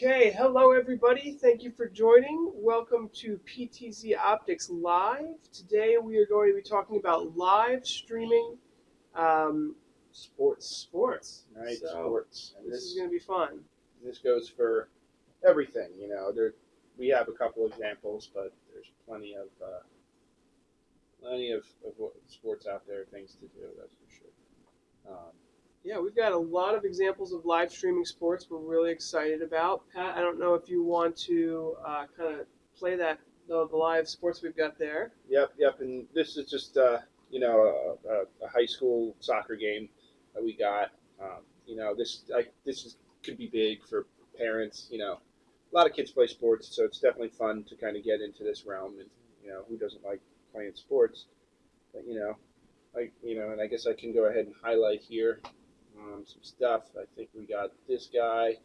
Okay, hello everybody. Thank you for joining. Welcome to PTZ Optics Live. Today we are going to be talking about live streaming um, sports, sports. right? So, sports. And This is going to be fun. this goes for everything. You know, there we have a couple examples, but there's plenty of uh, plenty of, of sports out there, things to do. That's for sure. Um, Yeah, we've got a lot of examples of live streaming sports we're really excited about. Pat, I don't know if you want to uh, kind of play that the, the live sports we've got there. yep, yep. And this is just uh, you know a, a, high school soccer game that we got. Um, you know, this I, this is could be big for parents. You know, a lot of kids play sports, so it's definitely fun to kind of get into this realm. And you know, who doesn't like playing sports? But you know, like you know, and I guess I can go ahead and highlight here um, some stuff. I think we got this guy.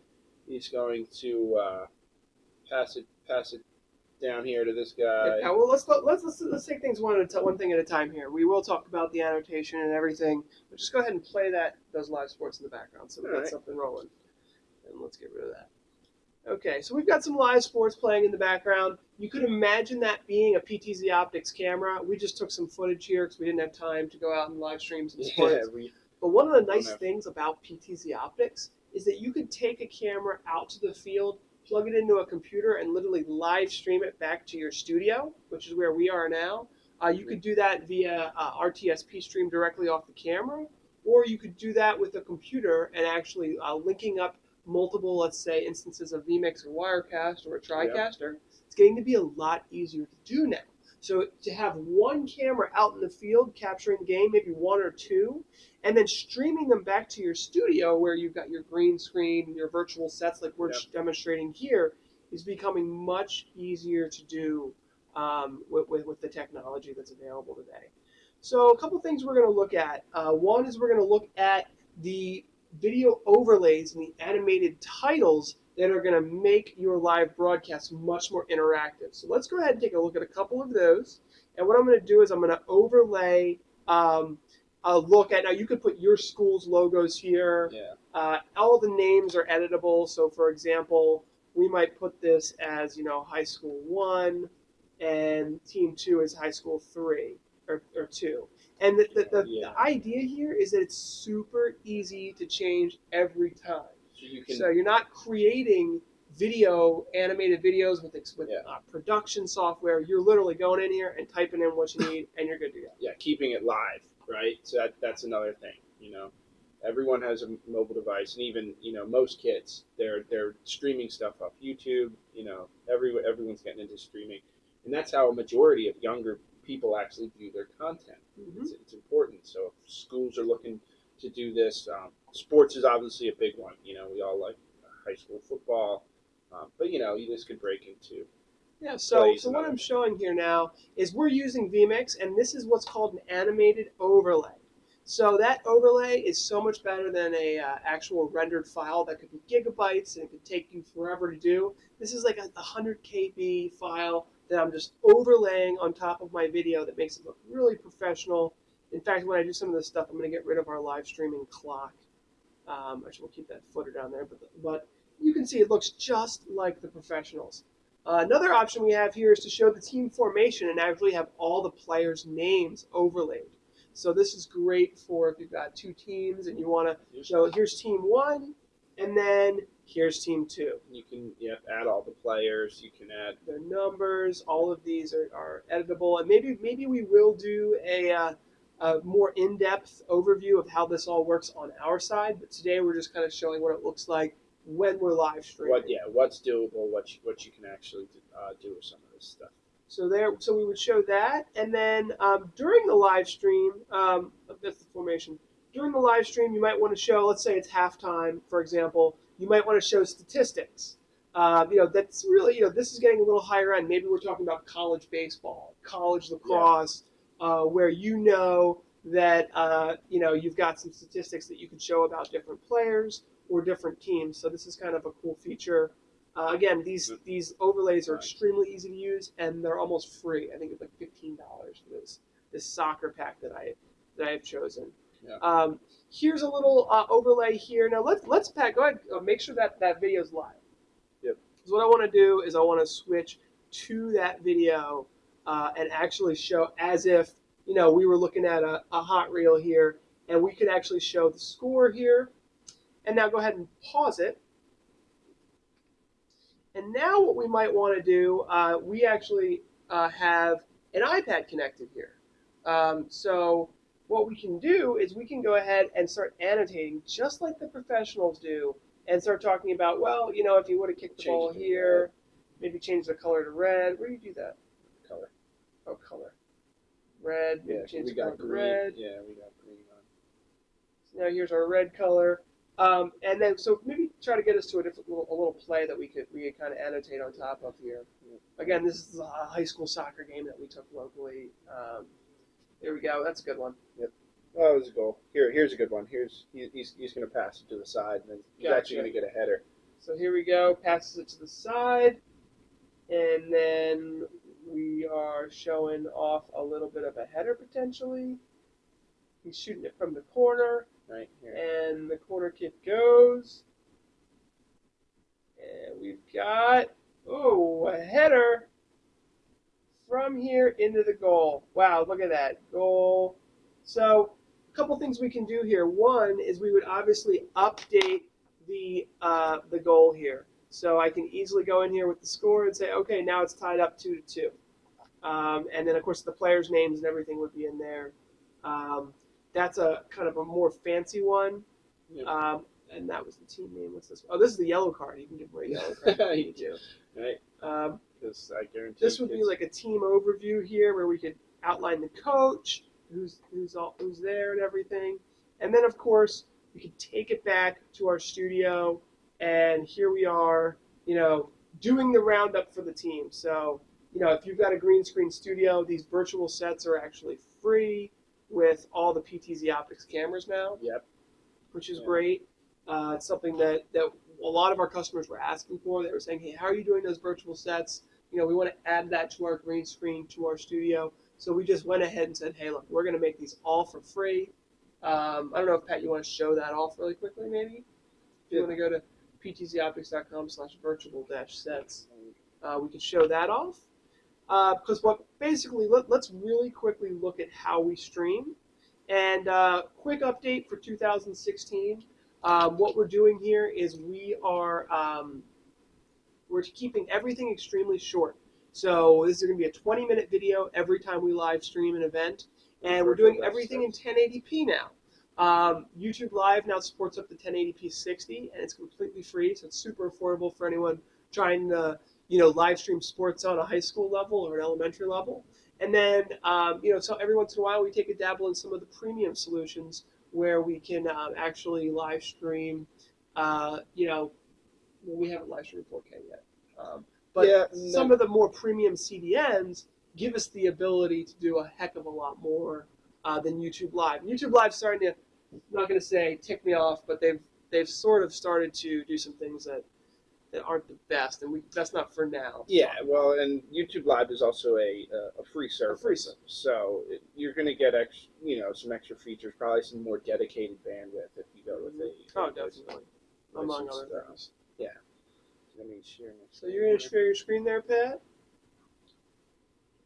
He's going to uh, pass it pass it down here to this guy. Yeah, well, let's, let's let's let's take things one at a t- one thing at a time here. We will talk about the annotation and everything, but just go ahead and play that those live sports in the background so we got Alright. something rolling. And let's get rid of that. Okay, so we've got some live sports playing in the background. You could imagine that being a PTZ Optics camera. We just took some footage here because we didn't have time to go out and live stream some sports. Yeah, we, But one of the Oh, nice no. things about PTZ Optics is that you could take a camera out to the field, plug it into a computer, and literally live stream it back to your studio, which is where we are now. Uh, you could do that via uh, RTSP stream directly off the camera, or you could do that with a computer and actually uh, linking up multiple, let's say, instances of vMix or Wirecast or a TriCaster. It's getting to be a lot easier to do now. So to have one camera out in the field capturing game, maybe one or two, and then streaming them back to your studio where you've got your green screen, your virtual sets like we're Yep. demonstrating here, is becoming much easier to do um, with, with, with the technology that's available today. So a couple things we're going to look at. Uh, one is we're going to look at the video overlays and the animated titles that are going to make your live broadcast much more interactive. So let's go ahead and take a look at a couple of those. And what I'm going to do is I'm going to overlay um, a look at, now you could put your school's logos here. yeah, Uh, all the names are editable. So, for example, we might put this as you know high school one, and team two is high school three or, or two. And the, the, the, Yeah. the idea here is that it's super easy to change every time. So you can So you're not creating video animated videos with with Yeah. uh, production software. You're literally going in here and typing in what you need, and you're good to go. yeah keeping it live, right? So that that's another thing. You know, everyone has a mobile device, and even you know most kids they're they're streaming stuff off YouTube. You know, every everyone's getting into streaming, and that's how a majority of younger people actually view their content. Mhm. It's, it's important. So if schools are looking to do this, um, sports is obviously a big one. You know, we all like high school football, um, but you know, this could break into Yeah, so, so what I'm showing here now is we're using vMix, and this is what's called an animated overlay. So that overlay is so much better than a uh, actual rendered file that could be gigabytes and it could take you forever to do. This is like a 100 KB file that I'm just overlaying on top of my video that makes it look really professional. In fact, when I do some of this stuff, I'm going to get rid of our live streaming clock. Um, actually, we'll keep that footer down there, but, but you can see it looks just like the professionals. Uh, another option we have here is to show the team formation and actually have all the players' names overlaid. So this is great for if you've got two teams and you want to show here's team one, and then here's team two. You can yeah, add all the players. You can add Their numbers, all of these are, are editable, and maybe maybe we will do a, uh, a more in-depth overview of how this all works on our side. But today we're just kind of showing what it looks like when we're live streaming. what yeah what's doable, what you, what you can actually do, uh, do with some of this stuff. So there, so we would show that, and then um, during the live stream, um, that's the formation. During the live stream, you might want to show, let's say it's halftime, for example. You might want to show statistics. Uh, you know, that's really, you know, this is getting a little higher end. Maybe we're talking about college baseball, college lacrosse, uh, where you know that uh, you know you've got some statistics that you can show about different players or different teams. So this is kind of a cool feature. Uh, again, these these overlays are extremely easy to use and they're almost free. I think it's like fifteen dollars for this this soccer pack that I that I have chosen. Yeah. Um, here's a little uh, overlay here. Now let's let's Pat go ahead uh, make sure that that video is live. Yep. Because what I want to do is I want to switch to that video uh, and actually show as if you know we were looking at a, a hot reel here, and we could actually show the score here. And now go ahead and pause it. And now what we might want to do, uh, we actually uh, have an iPad connected here. Um, so what we can do is we can go ahead and start annotating just like the professionals do and start talking about, well, you know, if you would have kicked the Change ball here, maybe change the color to red. Where do you do that? Color. Oh, color. Red. Yeah, we got green. red. Yeah, we got green on. So now here's our red color. Um, and then, so maybe try to get us to a different little, a little play that we could we could kind of annotate on top of here. Again, this is a high school soccer game that we took locally. Um, there we go. That's a good one. Yep. Oh, that was a goal. Here, here's a good one. Here's he, he's he's going to pass it to the side, and then he's Gotcha. actually going to get a header. So here we go. Passes it to the side, and then we are showing off a little bit of a header potentially. He's shooting it from the corner. Right here. and the corner kick goes. And we've got, oh, a header from here into the goal. Wow, look at that. Goal. So, a couple things we can do here. One is we would obviously update the, uh, the goal here. So I can easily go in here with the score and say, okay, now it's tied up two to two. Um, and then, of course, the players' names and everything would be in there. Um, that's a kind of a more fancy one. Yeah. Um, and that was the team name. What's this? Oh, this is the yellow card. You can give away a yellow card. you do. to. Right, Um, because I guarantee this would be like a team overview here, where we could outline the coach, who's who's all who's there, and everything. And then, of course, we could take it back to our studio, and here we are, you know, doing the roundup for the team. So, you know, if you've got a green screen studio, these virtual sets are actually free with all the PTZ Optics cameras now Yep. which is great. Uh, it's something that, that a lot of our customers were asking for. They were saying, hey, how are you doing those virtual sets? You know, we want to add that to our green screen, to our studio. So we just went ahead and said, hey, look, we're going to make these all for free. Um, I don't know if, Pat, you want to show that off really quickly, maybe? If you Yeah. want to go to ptzoptics.com slash virtual dash sets, uh, we can show that off. Because what basically, let, let's really quickly look at how we stream. And uh, quick update for 2016. Um, what we're doing here is we are um, we're keeping everything extremely short. So this is going to be a 20 minute video every time we live stream an event, and we're doing everything in 1080p now. Um, YouTube Live now supports up to 1080p 60, and it's completely free, so it's super affordable for anyone trying to you know live stream sports on a high school level or an elementary level. And then, um, you know, so every once in a while we take a dabble in some of the premium solutions where we can um, actually live stream, uh, you know, well, we haven't live streamed 4K yet. Um, but Yeah, some of the more premium CDNs give us the ability to do a heck of a lot more uh, than YouTube Live. YouTube Live's starting to, I'm not going to say tick me off, but they've they've sort of started to do some things that that aren't the best, and we that's not for now. Yeah, well, and YouTube Live is also a uh, a free service. free service. So it, you're going to get ex, you know, some extra features, probably some more dedicated bandwidth if you go with a. Oh, a definitely. Among licensed, other uh, things. Let me share my So you're going to share your screen there, Pat?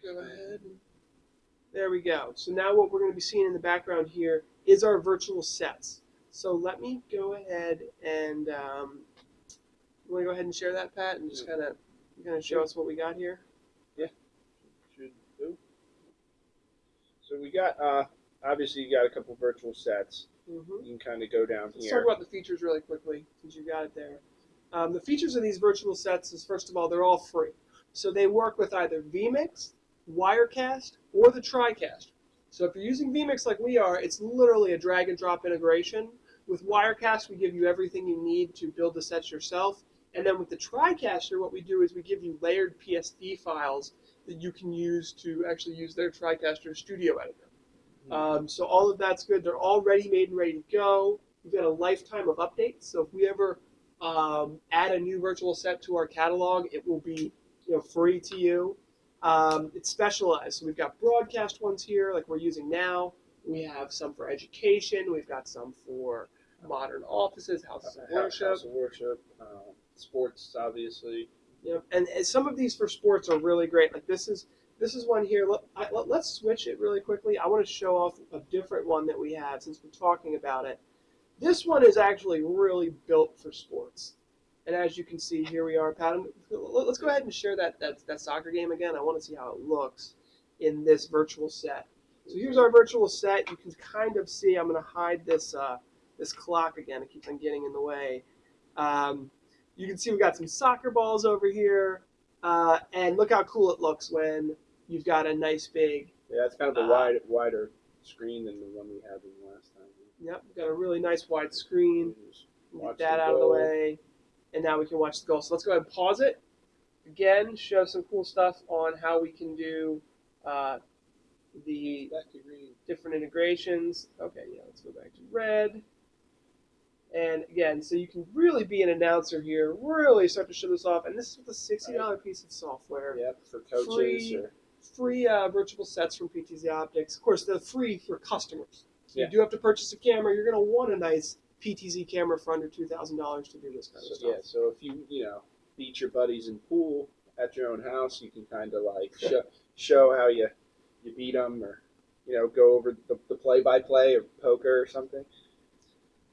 Go ahead. There we go. So now what we're going to be seeing in the background here is our virtual sets. So let me go ahead and um, you want to go ahead and share that, Pat, and just kind of kind of show us what we got here. Yeah, should do. So we got, uh, obviously, you got a couple virtual sets. Mm-hmm. You can kind of go down Let's here. talk about the features really quickly, since you got it there. Um, the features of these virtual sets is, first of all, they're all free. So they work with either vMix, Wirecast, or the TriCast. So if you're using vMix like we are, it's literally a drag and drop integration. With Wirecast, we give you everything you need to build the sets yourself. And then with the TriCaster, what we do is we give you layered PSD files that you can use to actually use their TriCaster Studio Editor. Um, so all of that's good. They're all ready, made, and ready to go. We've got a lifetime of updates. So if we ever um, add a new virtual set to our catalog, it will be you know free to you. Um, it's specialized. So we've got broadcast ones here, like we're using now. We have some for education. We've got some for modern offices, houses of worship. House of worship, um, sports, obviously. Yep. And, and some of these for sports are really great. Like this is this is one here. Let, I, let, us switch it really quickly. I want to show off a different one that we have since we're talking about it. This one is actually really built for sports. And as you can see, here we are, Pat. Let's go ahead and share that, that, that soccer game again. I want to see how it looks in this virtual set. So here's our virtual set. You can kind of see, I'm going to hide this, uh, this clock again. It keeps on getting in the way. Um, you can see we've got some soccer balls over here. Uh, and look how cool it looks when you've got a nice big. Yeah, it's kind of a Uh, wide, wider screen than the one we had in the last time. Yep, we've got a really nice wide screen. Get that out of the way. And now we can watch the goal. So let's go ahead and pause it. Again, show some cool stuff on how we can do uh, the Back to green. different integrations. Okay, yeah, let's go back to red. And again, so you can really be an announcer here, really start to show this off. And this is with a $60 piece of software. Yep, for coaches. Free. Or, Free uh, virtual sets from PTZ Optics. Of course, they're free for customers. So Yeah. You do have to purchase a camera. You're going to want a nice PTZ camera for under $2,000 to do this kind so, of stuff. yeah, so if you you know beat your buddies in pool at your own house, you can kind of like show, show how you you beat them, or you know go over the, the play-by-play of poker or something.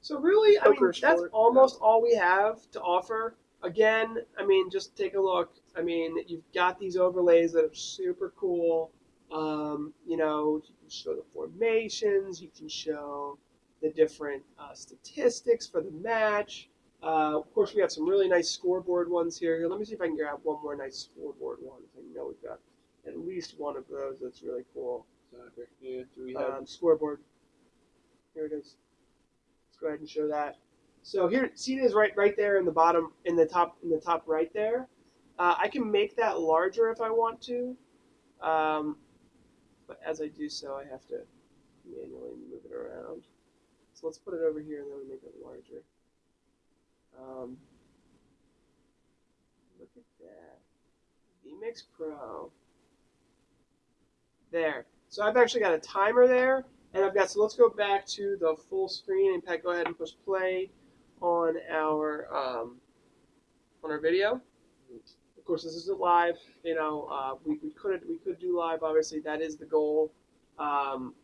So really, I mean, Poker that's sport, almost all we have to offer. Again, I mean, just take a look. I mean, you've got these overlays that are super cool. Um, you know, you can show the formations. You can show the different uh, statistics for the match. Uh, of course, we have some really nice scoreboard ones here. Here, let me see if I can grab one more nice scoreboard one. I know we've got at least one of those that's really cool. Soccer. Yeah, do we have? Um, scoreboard. Here it is. Let's go ahead and show that. So here, see it is right, right there in the bottom, in the top, in the top right there. Uh, I can make that larger if I want to, um, but as I do so, I have to manually move it around. So let's put it over here and then we make it larger. Um, look at that, VMix Pro. There. So I've actually got a timer there, and I've got, so let's go back to the full screen, and Pat, go ahead and push play on our, um, on our video. Of course, this isn't live, you know, uh, we, we could, we could do live, obviously, that is the goal. Um,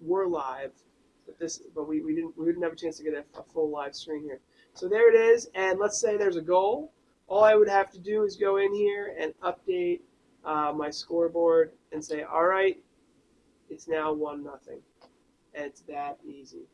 we're live, but this, but we, we didn't, we didn't have a chance to get a, a full live screen here. So there it is, and let's say there's a goal. All I would have to do is go in here and update uh, my scoreboard and say, all right, it's now one nothing, it's that easy.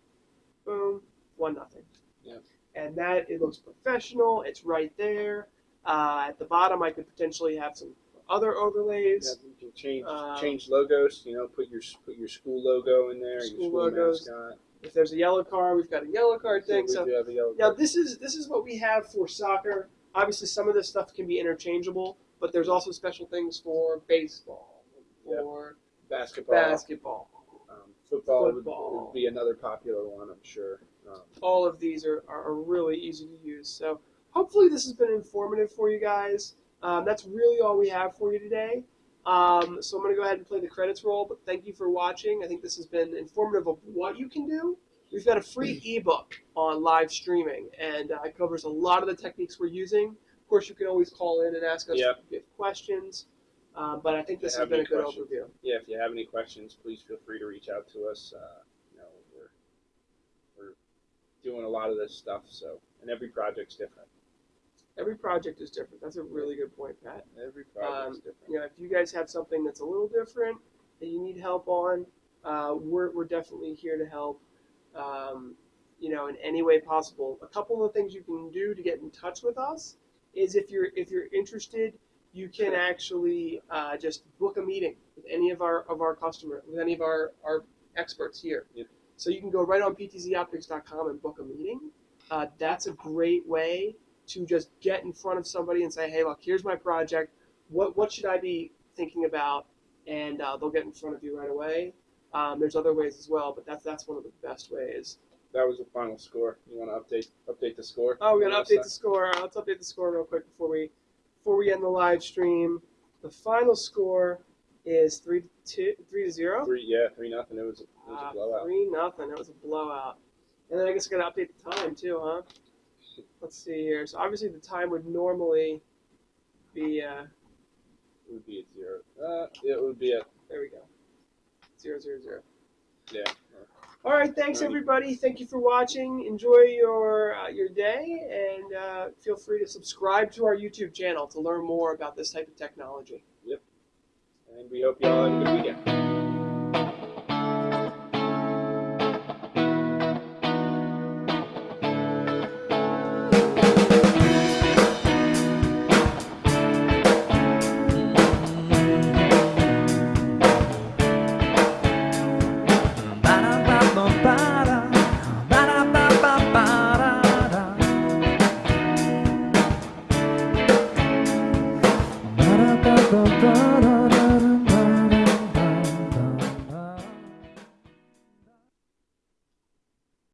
Boom, one nothing. Yep. And that it looks professional. It's right there. Uh, at the bottom, I could potentially have some other overlays. Yeah, you can change Um, change logos. You know, put your put your school logo in there. School school logos. mascot. If there's a yellow card, we've got a yellow card thing. we So do have a yellow Now card. this is this is what we have for soccer. Obviously, some of this stuff can be interchangeable, but there's also special things for baseball, Yep. for basketball. basketball. Football, would- Football. Would, be another popular one, I'm sure. Um, All of these are, are, are really easy to use. So hopefully this has been informative for you guys. Um, that's really all we have for you today. Um, so I'm going to go ahead and play the credits roll, but thank you for watching. I think this has been informative of what you can do. We've got a free ebook on live streaming, and uh, it covers a lot of the techniques we're using. Of course, you can always call in and ask us Yep. if you have questions, uh, but I think this has been a good questions. overview. yeah, if you have any questions, please feel free to reach out to us. Uh, you know, we're we're doing a lot of this stuff, so and every project's different. Every project is different. That's a really good point, Pat. Every project's Um, different. you know, if you guys have something that's a little different that you need help on, uh, we're, we're definitely here to help, um, you know, in any way possible. A couple of things you can do to get in touch with us is if you're if you're interested, you can actually uh, just book a meeting with any of our of our customer, with any of our, our experts here. Yep. So you can go right on ptzoptics.com and book a meeting. Uh, that's a great way to just get in front of somebody and say, hey, look, here's my project. What what should I be thinking about? And uh, they'll get in front of you right away. Um, there's other ways as well, but that's that's one of the best ways. That was the final score. You want to update update the score? Oh, we're gonna update the score. Let's update the score real quick before we before we end the live stream. The final score is three to two, three to zero. Three, yeah, three nothing. It was a, it was Ah, a blowout. Three nothing. It was a blowout. And then I guess I gotta update the time too, huh? Let's see here. So obviously the time would normally be uh, It would be at zero. Uh, it would be at. there we go, zero zero zero. yeah. All right, thanks everybody. Thank you for watching. Enjoy your uh, your day, and uh, feel free to subscribe to our YouTube channel to learn more about this type of technology. Yep. And we hope you all have a good weekend.